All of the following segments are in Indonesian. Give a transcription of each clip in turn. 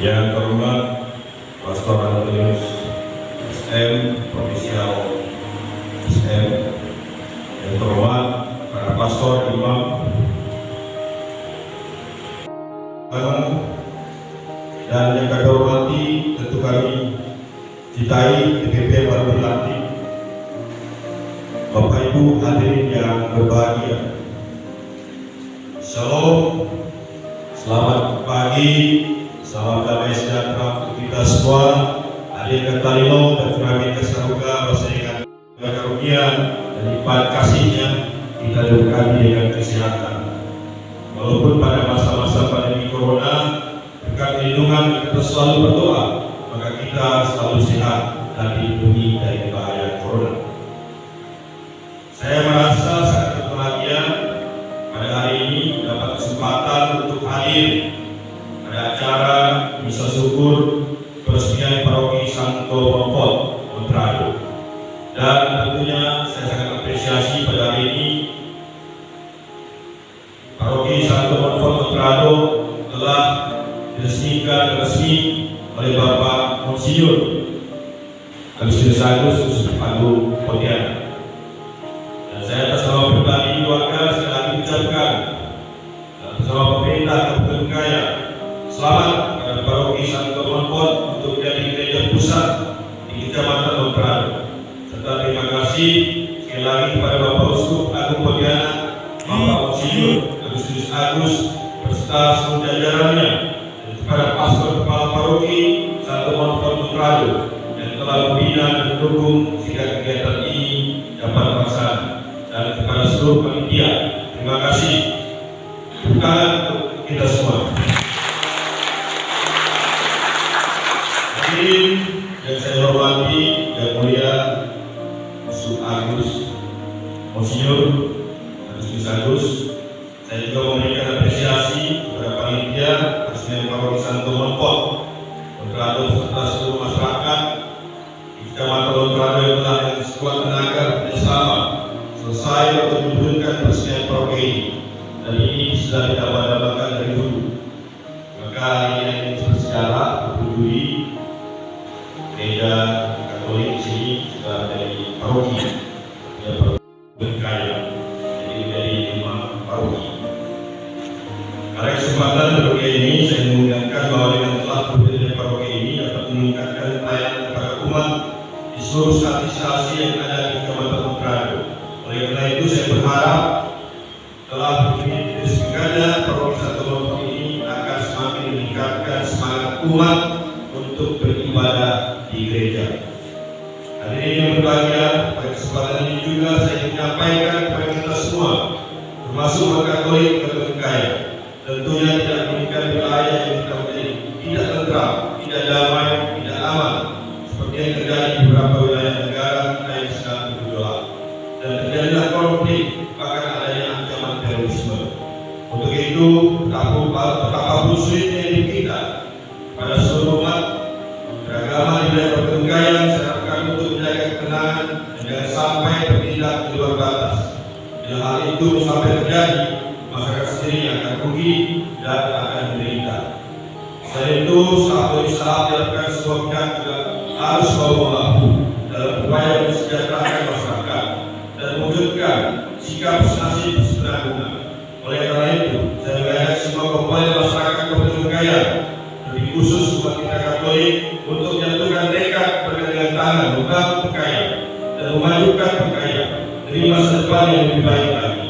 Yang terhormat Pastor Antonius SM, Provinsial SM, yang terhormat para pastor, imam, dan yang kami hormati tentu kami cintai DPP baru dilantik Bapak Ibu hadirin yang berbahagia. Shalom Selamat pagi Salam damai sejahtera kita semua. Hadir ke Talino dan kami Bersama dengan karunia dan lipat kasihnya Kita diberkati dengan kesehatan. Walaupun pada masa-masa pandemi Corona Berkat lindungan kita selalu berdoa Maka kita selalu sehat dan dilindungi misa syukur peresmian paroki Santo Monfort Montrado dan tentunya saya sangat apresiasi pada hari ini paroki Santo Monfort Montrado telah diresmikan resmi oleh Bapak Monsinyur Agustinus Agus pusat di Kecamatan Montrado. Serta terima kasih sekali lagi kepada Bapak Uskup Agung Pontianak, Bapak Monsinyur Agustinus Agus beserta seluruh jajarannya dan kepada pastor kepala paroki Santo Monfort Montrado yang telah membina dan mendukung sehingga kegiatan ini dapat terlaksana dan kepada seluruh panitia terima kasih bukan untuk kita semua. Yang saya hormati dan mulia Musuh Agus Monsinyur Agustinus Agus. Saya juga memberikan apresiasi kepada panitia Presiden Paroki Santo Monfort Montrado serta seluruh masyarakat di Kecamatan Montrado yang telah dengan sekuat tenaga bersama selesai untuk menurunkan presiden paroki ini. Dan ini sudah ditambah-tambahkan dari dulu. Maka ini yang bersejarah berduri gereja Katolik di sini sudah dari paroki berbahagia, pada kesempatan ini juga saya menyampaikan kepada kita semua, termasuk Katolik Katolik Kaya, tentunya tidak menginginkan wilayah yang kita menjadi tidak tentram, tidak damai, tidak aman, seperti yang terjadi di beberapa wilayah negara kita yang sedang bergejolak. Dan terjadilah konflik, bahkan adanya ancaman terorisme. Untuk itu, betapa betapa sulitnya hidup kita pada seluruh itu sampai terjadi, masyarakat sendiri akan rugi dan akan menderita. Selain itu, saat saat dilakukan pihak juga harus mau membahu dalam upaya mensejahterakan masyarakat dan mewujudkan sikap senasib sebenarnya. Oleh karena itu, saya mengajak semua komponen masyarakat Kabupaten Kaya, lebih khusus umat kita Katolik, untuk menyatukan tekad bergandengan tangan membangun Pekaya dan memajukan Pekaya dari masa depan yang lebih baik lagi.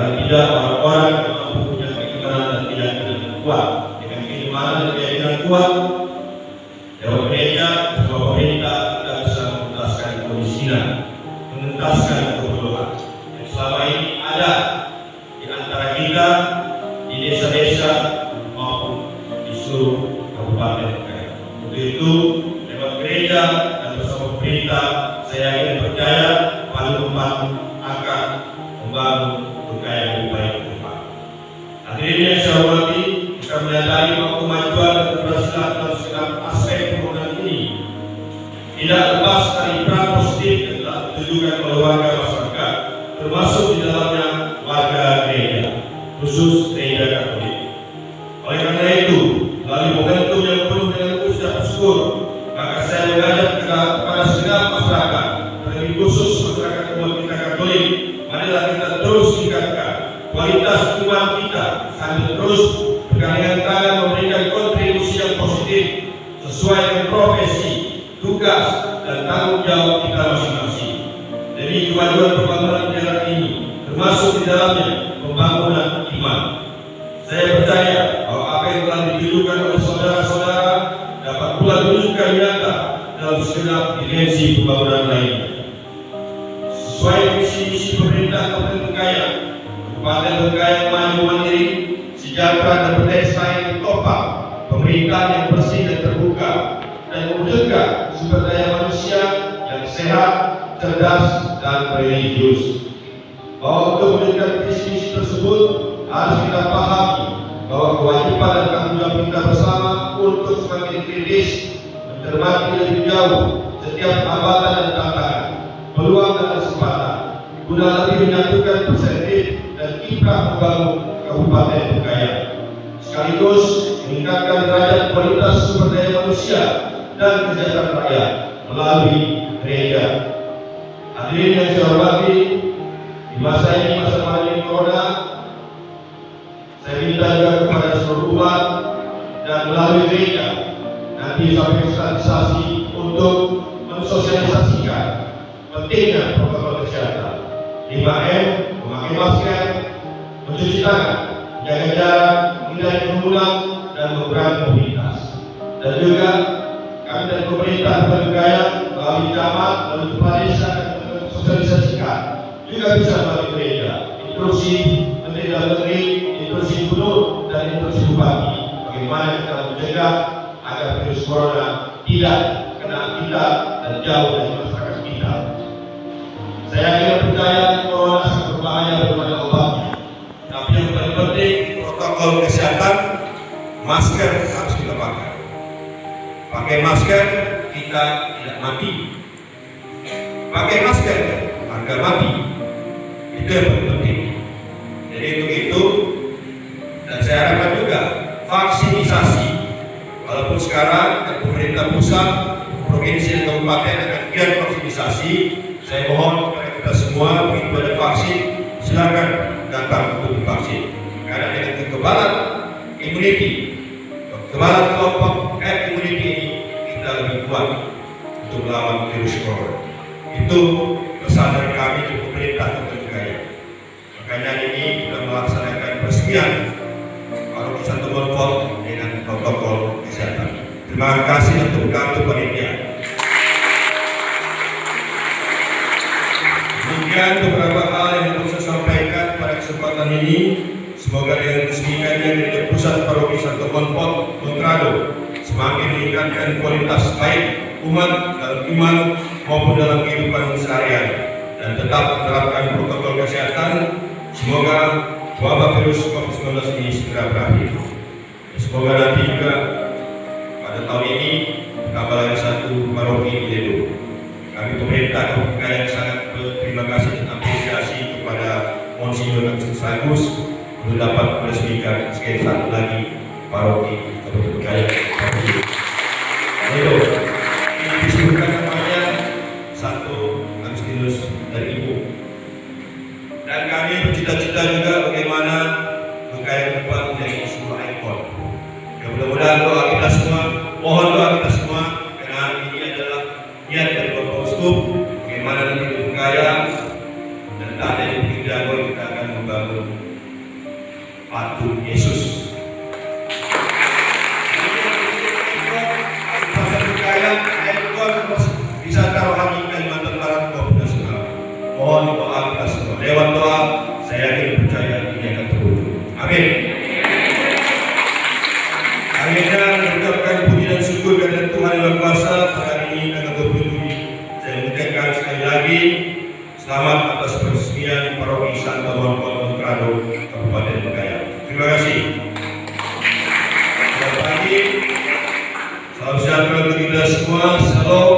kalau tidak orang-orang yang mampu punya keimanan dan keyakinan yang kuat dengan keimanan dan keyakinan kuat gereja sebuah pemerintah kita bisa menuntaskan kemiskinan menuntaskan Hadirin yang saya hormati, kita menyadari bahwa kemajuan dan keberhasilan dalam segala aspek pembangunan ini tidak lepas dari peran positif yang telah ditujukan oleh warga masyarakat, termasuk di dalamnya warga gereja, khusus gereja Katolik. Oleh karena itu, melalui momentum yang penuh dengan ucap syukur, maka saya mengajak kepada segenap masyarakat, terlebih khusus masyarakat umat kita Katolik, marilah kita terus tingkatkan kualitas iman kita sambil terus bergandengan tangan memberikan kontribusi yang positif sesuai dengan profesi, tugas, dan tanggung jawab kita masing-masing. Demi kemajuan pembangunan negara ini, termasuk di dalamnya pembangunan iman. Saya percaya bahwa apa yang telah ditujukan oleh saudara-saudara dapat pula diwujudkan nyata dalam segenap dimensi pembangunan Bengkayang maju mandiri, sejahtera dan berdesa yang ditopang, pemerintahan yang bersih dan terbuka, dan mewujudkan sumber daya manusia yang sehat, cerdas, dan religius. Bahwa untuk mewujudkan visi tersebut harus kita pahami bahwa kewajiban dan tanggung jawab kita bersama untuk semakin kritis mencermati lebih jauh setiap hambatan dan tantangan, peluang dan kesempatan, guna lebih menyatukan perspektif kiprah membangun Kabupaten Bengkayang, sekaligus meningkatkan derajat kualitas sumber daya manusia dan kesejahteraan rakyat melalui gereja. Hadirin yang saya hormati, di masa ini masa pandemi corona, saya minta juga kepada seluruh umat dan melalui gereja nanti sampai sosialisasi untuk mensosialisasikan pentingnya protokol kesehatan 5M, memakai masker, mencuci tangan, jaga jarak, menghindari kerumunan dan mengurangi mobilitas. Dan juga kami dan pemerintah bergaya melalui camat, melalui kepala desa dan sosialisasikan juga bisa melalui gereja, instruksi Menteri Dalam Negeri, instruksi Gubernur dan instruksi Bupati. Bagaimana kita mencegah agar virus corona tidak kena kita dan jauh dari masyarakat kita. Saya kira percaya masker harus kita pakai. Pakai masker kita tidak mati. Pakai masker agar mati. Itu yang penting. Jadi untuk itu dan saya harapkan juga vaksinisasi walaupun sekarang pemerintah pusat, provinsi dan kabupaten akan giat vaksinisasi saya mohon kepada kita semua kekebalan kelompok herd immunity ini kita lebih kuat untuk melawan virus corona. Itu pesan dari kami untuk pemerintah Kota makanya ini kita melaksanakan peresmian Santo Bonfort dengan protokol kesehatan. Terima kasih untuk kartu panitia. Demikian beberapa hal yang harus saya sampaikan pada kesempatan ini. Semoga dengan resmikannya dari pusat paroki Santo Bonfort Montrado semakin meningkatkan kualitas baik umat dalam iman maupun dalam kehidupan seharian dan tetap menerapkan protokol kesehatan. Semoga wabah virus COVID-19 ini segera berakhir. Semoga nanti juga pada tahun ini tambah lagi satu paroki di Ledo. Kami pemerintah Kabupaten yang sangat berterima kasih dan apresiasi kepada Monsignor Agustus Agus untuk dapat meresmikan sekali satu lagi paroki Kabupaten Kaya. Itu ini disebutkan namanya satu Agustinus dari Ibu. Dan kami bercita-cita juga lagi selamat atas peresmian paroki Santa Monica Prado Kabupaten Bengkayang. Terima kasih. Selamat pagi. Salam sejahtera untuk kita semua. Salam.